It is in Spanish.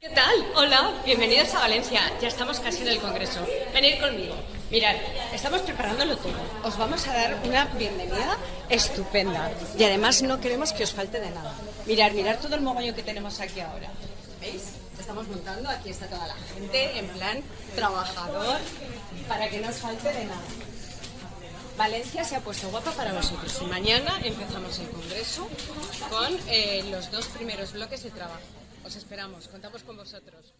¿Qué tal? Hola, bienvenidos a Valencia. Ya estamos casi en el Congreso. Venid conmigo. Mirad, estamos preparándolo todo. Os vamos a dar una bienvenida estupenda. Y además no queremos que os falte de nada. Mirad, mirad todo el mogollón que tenemos aquí ahora. ¿Veis? Estamos montando, aquí está toda la gente en plan trabajador para que no os falte de nada. Valencia se ha puesto guapa para vosotros y mañana empezamos el Congreso con eh, los dos primeros bloques de trabajo. Os esperamos, contamos con vosotros.